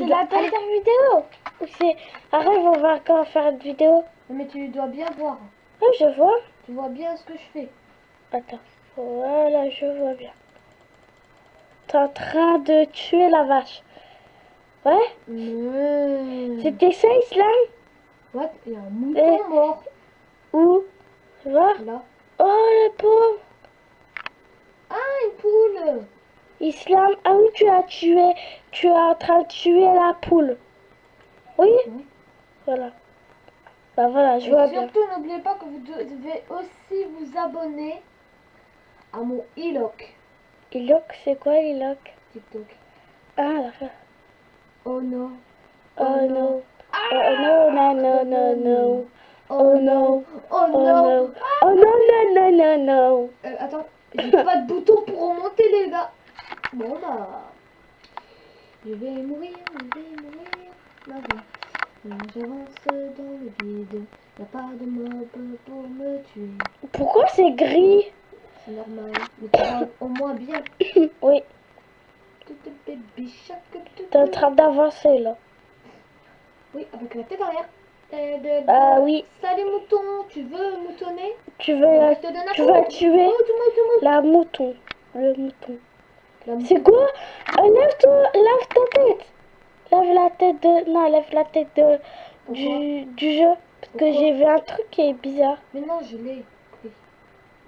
C'est tu la dois- dernière vidéo. Ou c'est... Arrête, on va encore faire une vidéo. Mais tu dois bien voir. Oui, je vois. Tu vois bien ce que je fais. Attends. Voilà, je vois bien. T'es en train de tuer la vache. Ouais Mmh. C'était ça, Islam What Il y a un mouton mort. Où Tu vois Là. Oh, le pauvre Ah, une poule. Islam, ah oui, tu as tué, tu es en train de tuer la poule. Oui. Voilà. Bah voilà, je Et vois bien. surtout, n'oubliez pas que vous de- devez aussi vous abonner à mon Iloc, c'est quoi Iloc TikTok. Ah, d'accord. Oh non. Oh non. Oh non, non, non, non, non. Oh non. Oh Oh non. non. Oh non, non, non, non, non. Euh, attends, j'ai pas de bouton pour remonter les gars. Bon bah. Je vais mourir, je vais mourir. Euh, J'avance dans le vide. Y a pas de mob pour me tuer. Pourquoi c'est gris? C'est normal. Mais tu au moins bien. Oui, t'es en train d'avancer là. Oui, avec la tête arrière. Et de- Ah oui, Salut mouton, tu veux moutonner? Tu veux la... Tu vas tuer mouton, mouton. la mouton. Le mouton. C'est quoi? Euh, Lève-toi, lève ta tête. Lève la tête de... Non, lève la tête de... du, du jeu. Parce que j'ai vu un truc qui est bizarre. Mais non, je l'ai.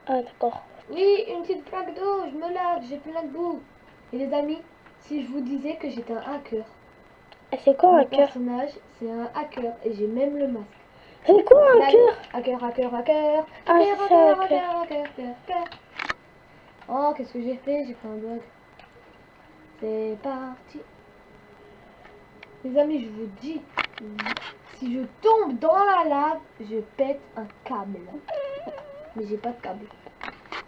Ah, d'accord. Oui, une petite plaque d'eau, je me lave, j'ai plein de boue. Et les amis, si je vous disais que j'étais un hacker, c'est quoi un cœur personnage, c'est un hacker et j'ai même le masque. C'est quoi un Hacker, hacker, hacker. Ah, Hacker, hacker, hacker, hacker, hacker, hacker. Oh, qu'est-ce que j'ai fait? J'ai fait un bug. C'est parti. Les amis, je vous dis, si je tombe dans la lave, je pète un câble. Mais j'ai pas de câble.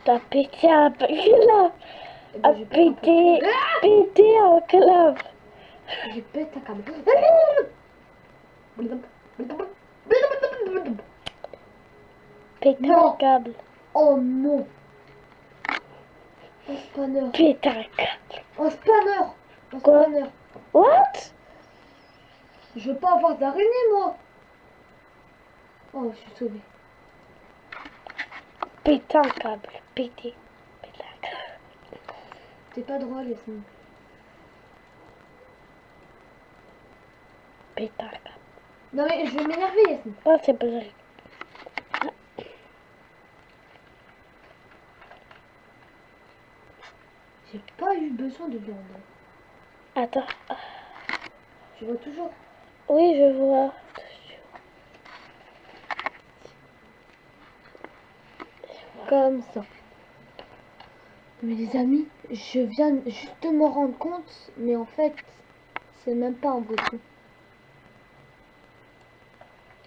T'as pété un. Eh ben, A je pète un pété, câble. pété un club. Je pète un câble. Pété un câble. Oh non Pété un câble. Un spanner Un Quoi spanner What Je veux pas avoir d'araignée moi Oh, je suis sauvée. Pété un câble. Pété. Câble. T'es pas drôle, un câble. Non mais je vais m'énerver, Yasmine. Oh, c'est pas vrai. J'ai pas eu besoin de viande. Attends. Je vois toujours. Oui, je vois. Comme ça. Mais les amis, je viens juste de me rendre compte, mais en fait, c'est même pas un bouton.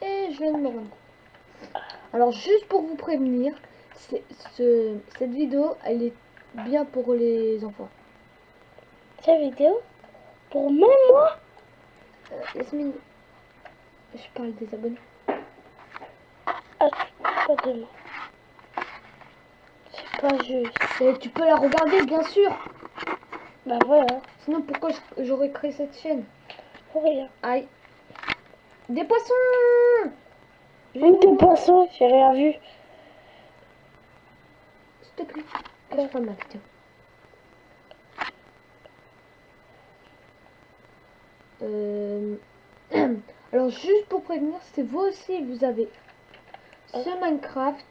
Et je viens de me rendre compte. Alors, juste pour vous prévenir, c'est- ce, cette vidéo, elle est bien pour les enfants. Cette vidéo? Pour même moi? Euh, Yasmine, je parle des abonnés. Ah, pas de moi. C'est pas juste. Et tu peux la regarder, bien sûr. Bah voilà. Sinon, pourquoi j'aurais créé cette chaîne? Pour rien. Aïe. Des poissons Où des poissons J'ai rien vu. S'il te Euh... Alors, juste pour prévenir, c'est vous aussi, vous avez ce Minecraft.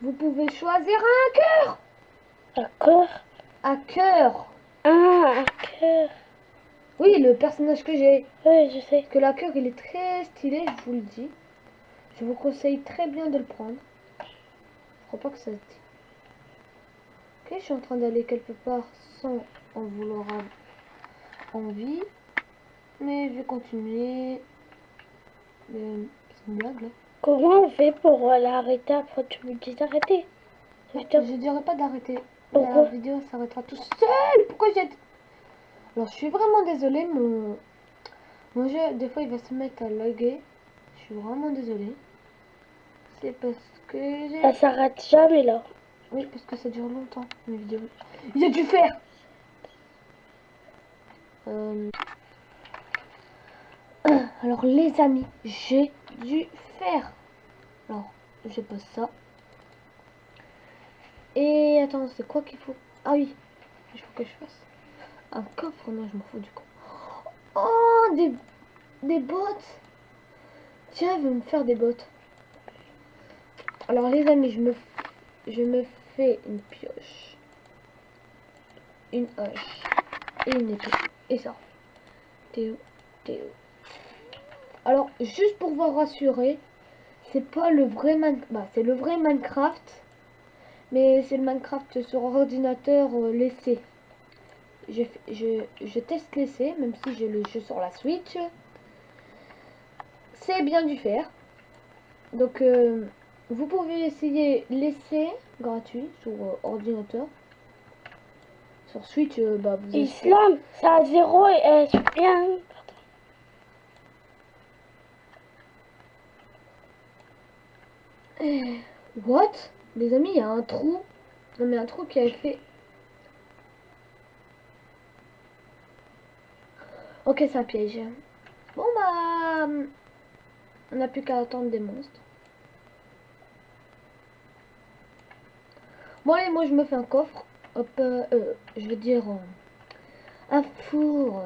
Vous pouvez choisir un cœur. D'accord. Un cœur. Ah, un cœur. Oui, le personnage que j'ai. Oui, je sais. que la cœur il est très stylé, je vous le dis. Je vous conseille très bien de le prendre. Je crois pas que ça se dit. Ok, je suis en train d'aller quelque part sans en vouloir envie. Mais je vais continuer. C'est une blague là. Comment on fait pour euh, l'arrêter après tu me dis d'arrêter. Je dirais pas d'arrêter. La vidéo s'arrêtera tout seul. Pourquoi j'ai... Alors je suis vraiment désolée. Mon... mon jeu, des fois il va se mettre à laguer. Je suis vraiment désolée. C'est parce que j'ai... Ça s'arrête jamais là. Oui, parce que ça dure longtemps, mes vidéos. A dû faire Euh, Alors les amis, j'ai dû faire. Alors, je pose ça. Et attends, c'est quoi qu'il faut? Ah oui, il faut que je fasse un coffre. Non, je m'en fous du coup. Oh, des, des bottes. Tiens, il veut me faire des bottes. Alors les amis, je me, je me fais une pioche, une hache et une épée. Et ça. Théo, Théo. Alors, juste pour vous rassurer, c'est pas le vrai Minecraft. Bah, c'est le vrai Minecraft. Mais c'est le Minecraft sur ordinateur euh, laissé. Je, je, je teste l'essai, même si j'ai le jeu sur la Switch. C'est bien du faire. Donc, euh, vous pouvez essayer l'essai gratuit sur euh, ordinateur. Sur Switch, euh, bah, vous Islam, c'est à zéro et euh, bien. What? Les amis, il y a un trou. Non mais un trou qui a fait... Ok, c'est un piège. Bon bah... On n'a plus qu'à attendre des monstres. Bon allez, moi je me fais un coffre. Hop, euh, euh, je veux dire... euh, un four.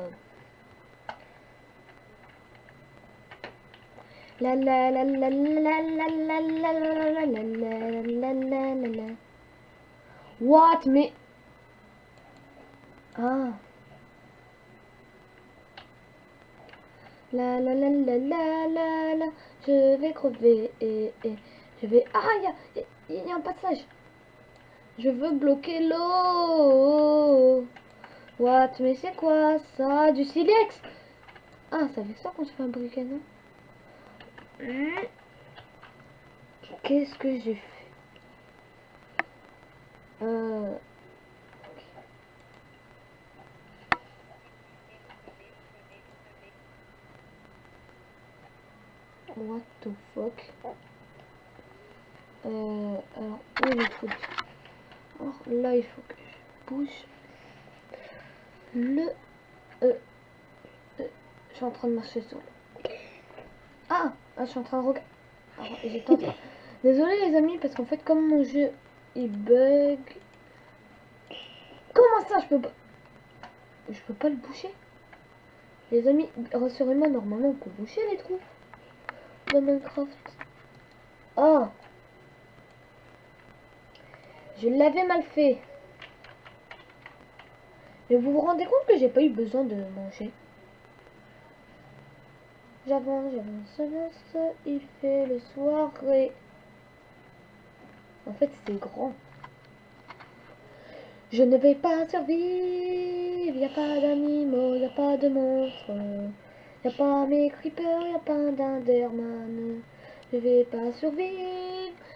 La la la la la la la la la la la la What mais Ah La la la la la la la Je vais crever et, et je vais Ah il y a, y a un passage Je veux bloquer l'eau. What mais c'est quoi ça? Du silex. Ah ça fait ça qu'on se fait un briquet non Qu'est-ce que j'ai fait? Euh... What the fuck? Euh, Alors, où est le truc Alors là, il faut que je bouge le... Euh, euh, je suis en train de marcher sur le... Ah, ah, je suis en train de regarder. Désolé les amis, parce qu'en fait, comme mon jeu il bug. Comment ça, je peux pas. Je peux pas le boucher? Les amis, rassurez-moi, normalement on peut boucher les trous dans Minecraft. Oh Je l'avais mal fait. Mais vous vous rendez compte que j'ai pas eu besoin de manger? J'avance, j'avance, il fait le soirée. En fait, c'est grand. Je ne vais pas survivre, y a pas d'animaux, y a pas de monstres. Y a pas mes creepers, y a pas d'enderman. Je vais pas survivre,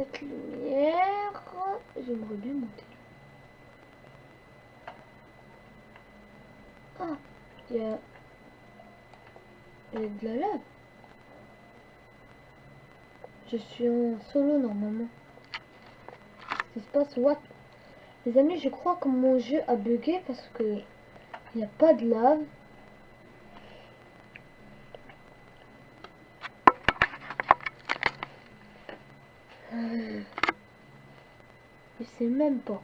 cette lumière J'aimerais bien monter. Ah, il y a, il y a de la lave. Je suis en solo normalement. Qu'est-ce qui se passe? What? Les amis, je crois que mon jeu a bugué parce que il n'y a pas de lave. Même pas.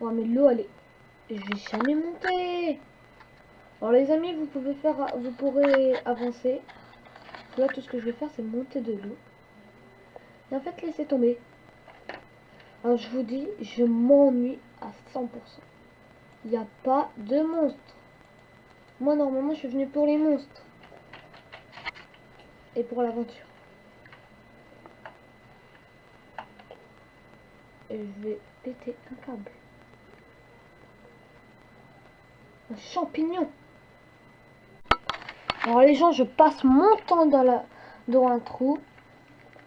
Mais l'eau elle est... Je vais jamais monter. Alors les amis, vous pouvez faire, vous pourrez avancer. Là, tout ce que je vais faire, c'est monter de l'eau. Et en fait, laisser tomber. Alors, je vous dis, je m'ennuie à 100%. Il n'y a pas de monstres. Moi, normalement, je suis venu pour les monstres. Et pour l'aventure. Je vais péter un câble. Un champignon. Alors les gens, je passe mon temps dans, la, dans un trou.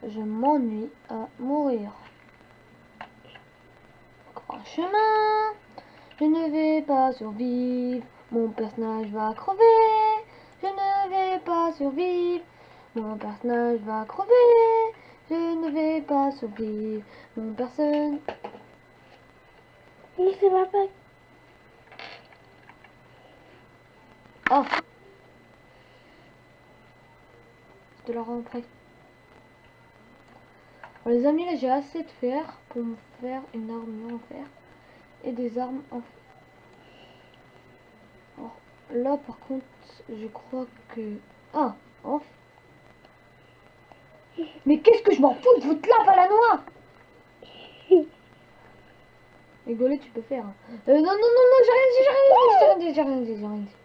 Je m'ennuie à mourir. Grand chemin. Je ne vais pas survivre. Mon personnage va crever. Je ne vais pas survivre. Mon personnage va crever. Je ne vais pas survivre. Mon personne. Mais c'est ma bague. Oh Je te la rends. Bon, les amis, là j'ai assez de fer pour me faire une armure en fer. Et des armes en fer. Alors, là par contre, je crois que... Ah en Mais qu'est-ce que je m'en fous de votre lave à la noix Rigoler, tu peux faire. hein. Euh, non, non, non, non, j'ai rien dit, j'ai rien dit, j'ai rien j'ai rien j'ai rien dit.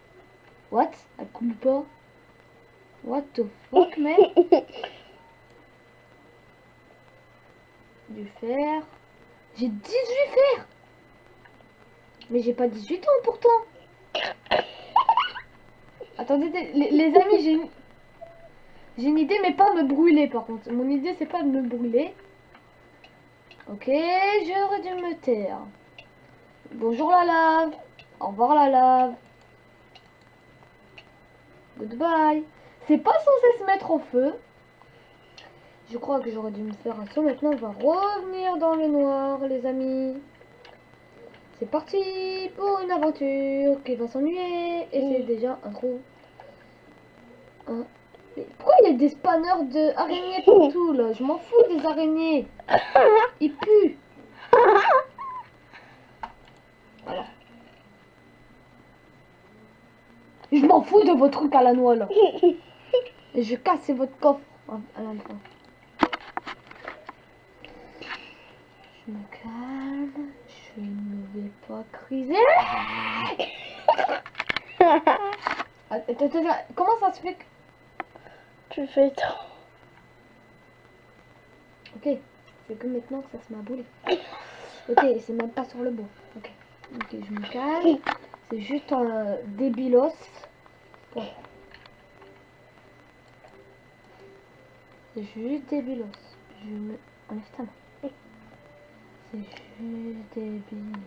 What? Elle coule pas? What the fuck, man Du fer. J'ai 18 fer Mais j'ai pas 18 ans pourtant Attendez, les, les amis, j'ai. J'ai une idée, mais pas me brûler par contre. Mon idée, c'est pas de me brûler. Ok, j'aurais dû me taire. Bonjour la lave. Au revoir la lave. Goodbye. C'est pas censé se mettre au feu. Je crois que j'aurais dû me faire un saut. Maintenant, on va revenir dans le noir, les amis. C'est parti pour une aventure qui va s'ennuyer. Et c'est Mm. déjà un trou. Un- pourquoi il y a des spanners de araignées partout là? Je m'en fous des araignées. Ils puent. Voilà. Je m'en fous de vos trucs à la noix là. Et je casse votre coffre à la fin. Je me calme. Je ne vais pas criser. Attends, attends, comment ça se fait que... tu fais. Ok, c'est que maintenant que ça se m'a boulé. Ok, c'est même pas sur le bois. Ok, ok, je me calme. C'est juste un euh, débilos. Bon. C'est juste débilos. Je me... Enlève ta main. C'est juste débile.